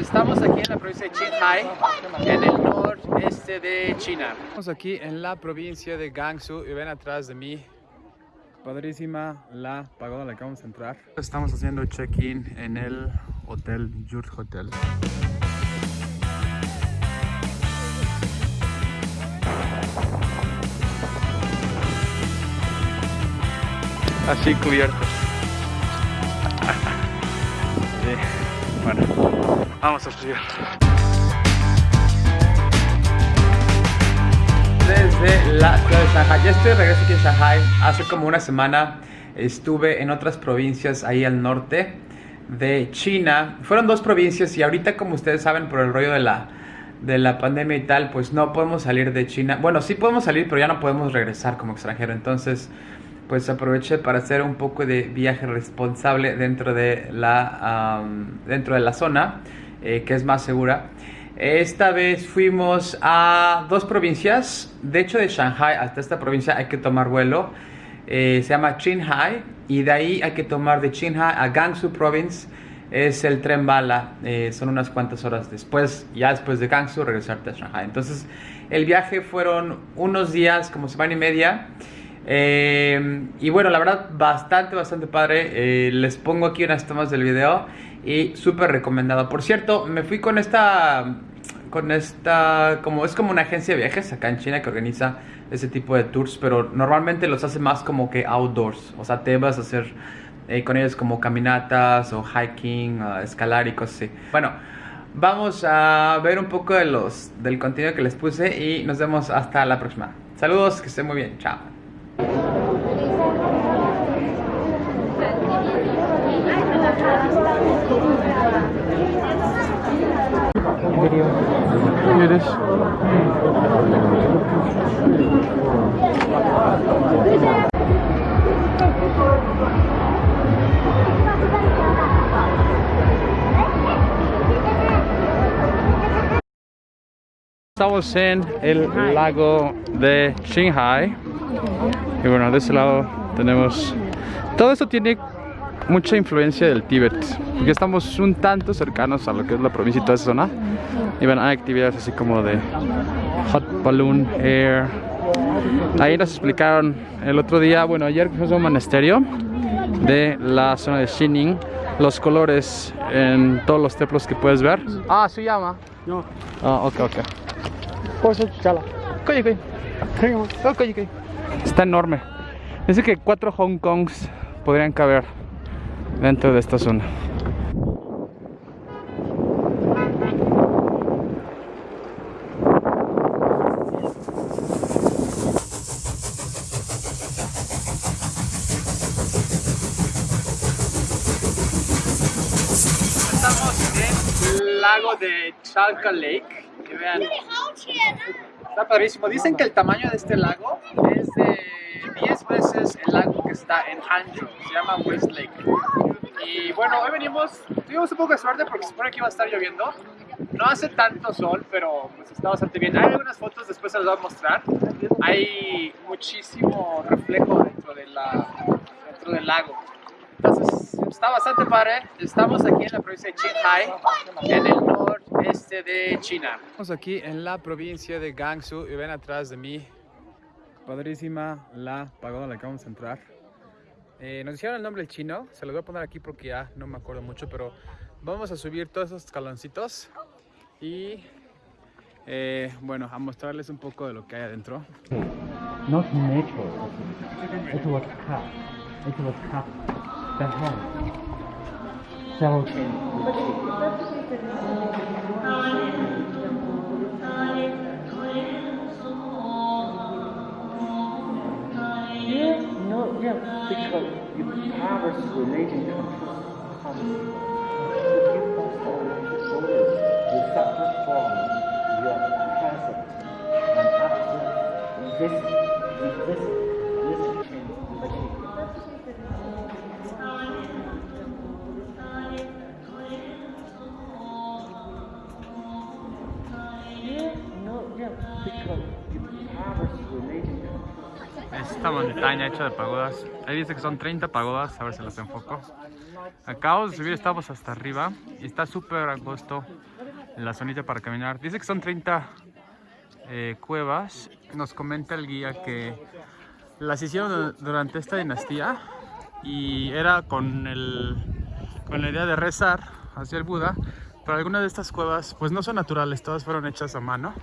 Estamos aquí en la provincia de Qinghai, en el noreste de China. Estamos aquí en la provincia de Gansu y ven atrás de mí, padrísima la pagoda a la que vamos a entrar. Estamos haciendo check-in en el hotel Yurt Hotel. Así cubiertos. Sí, Bueno, vamos a subir. Desde la ciudad de Shanghai. Ya estoy de regreso aquí en Shanghai. Hace como una semana estuve en otras provincias ahí al norte de China. Fueron dos provincias y ahorita como ustedes saben por el rollo de la, de la pandemia y tal, pues no podemos salir de China. Bueno, sí podemos salir, pero ya no podemos regresar como extranjero. Entonces pues aproveché para hacer un poco de viaje responsable dentro de la, dentro de la zona, eh, que es más segura. Esta vez fuimos a dos provincias, de hecho de Shanghai hasta esta provincia hay que tomar vuelo, eh, se llama Qinghai y de ahí hay que tomar de Qinghai a Gansu Province, es el tren bala, eh, son unas cuantas horas después, ya después de Gansu regresarte a Shanghai. Entonces el viaje fueron unos días, como semana y media, eh, y bueno, la verdad, bastante, bastante padre. Eh, les pongo aquí unas tomas del video y súper recomendado. Por cierto, me fui con esta, con esta, como es como una agencia de viajes acá en China que organiza ese tipo de tours, pero normalmente los hace más como que outdoors. O sea, te vas a hacer eh, con ellos como caminatas o hiking, escalar y cosas así. Bueno, vamos a ver un poco de los, del contenido que les puse y nos vemos hasta la próxima. Saludos, que estén muy bien. Chao. Estamos en el lago de Qinghai y bueno, de ese lado tenemos... Todo esto tiene mucha influencia del Tíbet, porque estamos un tanto cercanos a lo que es la provincia y toda esa zona. Y bueno, hay actividades así como de hot balloon air. Ahí nos explicaron el otro día, bueno, ayer fuimos a un monasterio de la zona de Xining, los colores en todos los templos que puedes ver. Ah, se llama. No. Ah, ok, ok. Está enorme. Dice que cuatro Hong Kongs podrían caber dentro de esta zona. Estamos en el lago de Chalka Lake. Que vean. Está padrísimo. Dicen que el tamaño de este lago es de 10 veces el lago que está en Hangzhou. Se llama West Lake. Y bueno, hoy venimos, tuvimos un poco de suerte porque se supone que iba a estar lloviendo. No hace tanto sol, pero pues está bastante bien. Hay algunas fotos, después se las voy a mostrar. Hay muchísimo reflejo dentro, de la, dentro del lago. Entonces, está bastante padre. Estamos aquí en la provincia de Qinghai, en el noreste de China. Estamos aquí en la provincia de Gansu y ven atrás de mí, padrísima la pagoda a la que vamos a entrar. Eh, nos dijeron el nombre el chino, se lo voy a poner aquí porque ya no me acuerdo mucho, pero vamos a subir todos esos escaloncitos y eh, bueno, a mostrarles un poco de lo que hay adentro. Not nature. It was cut. It was cut. Several Yeah, because you. traverse religion countries, you pass all the shoulders, you suffer from your present, and after this, this, this change Esta montaña hecha de pagodas. Ahí dice que son 30 pagodas, a ver si las enfoco. Acabamos de subir, estamos hasta arriba y está súper angosto la zonita para caminar. Dice que son 30 eh, cuevas. Nos comenta el guía que las hicieron durante esta dinastía y era con, el, con la idea de rezar hacia el Buda. Pero algunas de estas cuevas pues no son naturales, todas fueron hechas a mano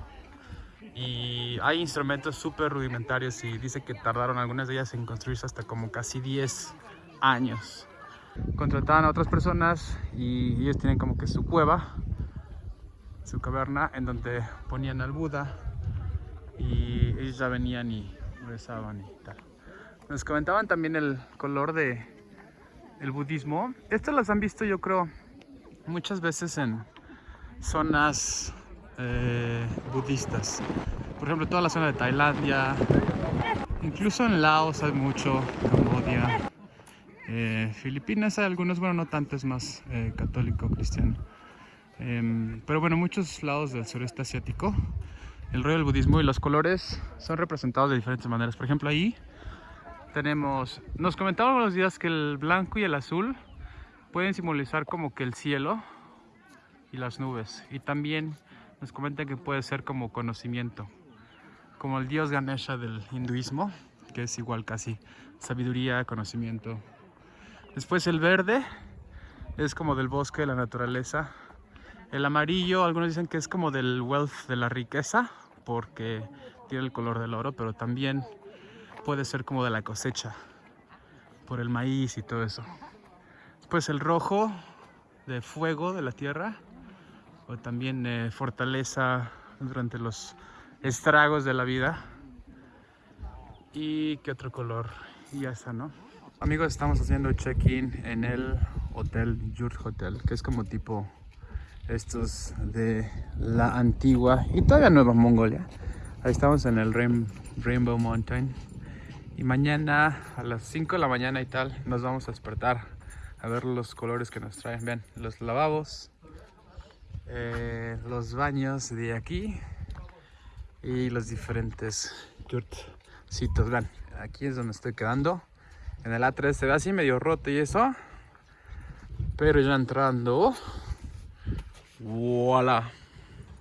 y hay instrumentos súper rudimentarios y dice que tardaron algunas de ellas en construirse hasta como casi 10 años. Contrataban a otras personas y ellos tienen como que su cueva, su caverna en donde ponían al Buda y ellos ya venían y rezaban y tal. Nos comentaban también el color de el budismo. Estas las han visto yo creo muchas veces en zonas eh, budistas. Por ejemplo, toda la zona de Tailandia, incluso en Laos hay mucho, Cambodia, eh, Filipinas hay algunos, bueno, no tanto, es más eh, católico, cristiano. Em, pero bueno, muchos lados del sureste asiático, el rollo del budismo y los colores son representados de diferentes maneras. Por ejemplo, ahí tenemos, nos comentaban los días que el blanco y el azul pueden simbolizar como que el cielo y las nubes. Y también nos comenta que puede ser como conocimiento, como el dios Ganesha del hinduismo, que es igual casi sabiduría, conocimiento. Después el verde es como del bosque, de la naturaleza. El amarillo, algunos dicen que es como del wealth, de la riqueza, porque tiene el color del oro, pero también puede ser como de la cosecha, por el maíz y todo eso. Después el rojo, de fuego, de la tierra o también eh, fortaleza durante los estragos de la vida. ¿Y qué otro color? Y ya está, ¿no? Amigos, estamos haciendo check-in en el hotel Yurt Hotel, que es como tipo estos de la antigua y todavía nueva Mongolia. Ahí estamos en el Rainbow Mountain. Y mañana a las 5 de la mañana y tal nos vamos a despertar a ver los colores que nos traen. Vean, los lavabos, eh, los baños de aquí y los diferentes yurtcitos. Vean, aquí es donde estoy quedando. En el A3 se ve así medio roto y eso. Pero ya entrando, voilà.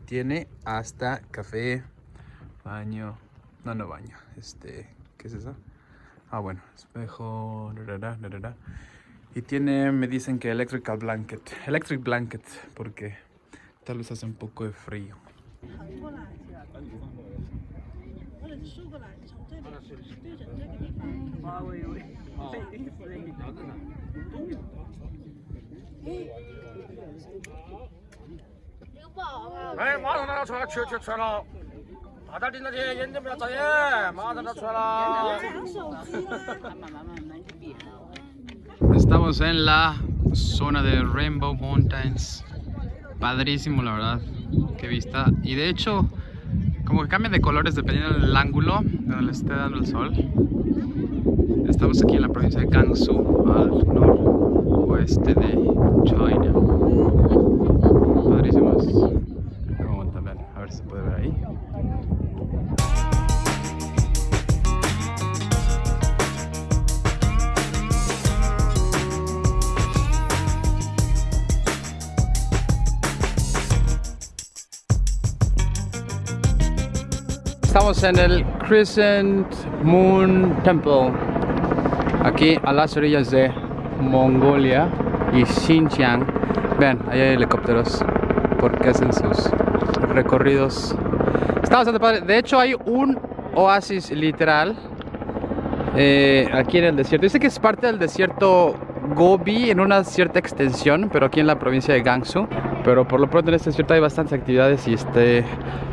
Tiene hasta café, baño, no, no baño, este, ¿qué es eso? Ah, bueno, espejo, y tiene, me dicen que electrical blanket, electric blanket, porque Tal vez hace un poco de frío. Estamos en la zona de Rainbow Mountains padrísimo la verdad. Qué vista. Y de hecho como que cambia de colores dependiendo del ángulo donde le esté dando el sol. Estamos aquí en la provincia de Gansu al noroeste de China. Padrísimos Estamos en el Crescent Moon Temple, aquí a las orillas de Mongolia y Xinjiang. Vean, ahí hay helicópteros porque hacen sus recorridos. Está bastante padre. De hecho, hay un oasis literal eh, aquí en el desierto. Dice que es parte del desierto Gobi en una cierta extensión, pero aquí en la provincia de Gansu. Pero por lo pronto en este desierto hay bastantes actividades y este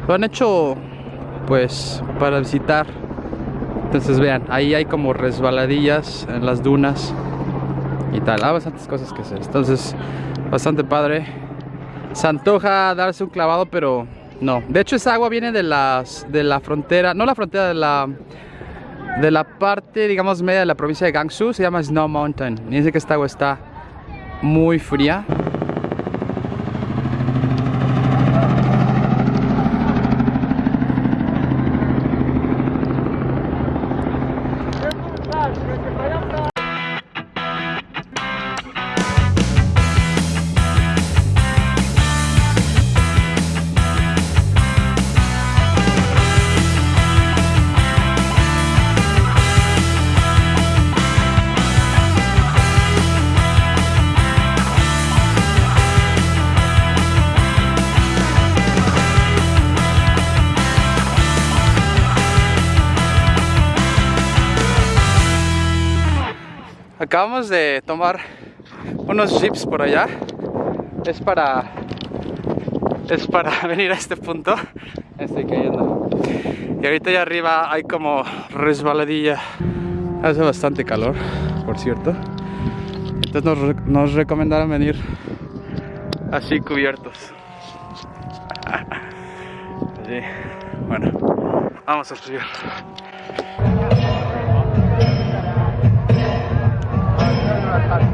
lo han hecho pues para visitar. Entonces vean ahí hay como resbaladillas en las dunas y tal. Hay bastantes cosas que hacer. Entonces bastante padre. Se antoja darse un clavado pero no. De hecho esa agua viene de las de la frontera no la frontera de la de la parte digamos media de la provincia de Gansu. Se llama Snow Mountain. Y dice que esta agua está muy fría Acabamos de tomar unos jeeps por allá. Es para es para venir a este punto. Estoy cayendo. Y ahorita allá arriba hay como resbaladilla. Hace bastante calor, por cierto. Entonces nos, recomendaron venir así cubiertos. Bueno, vamos a subir. Gracias.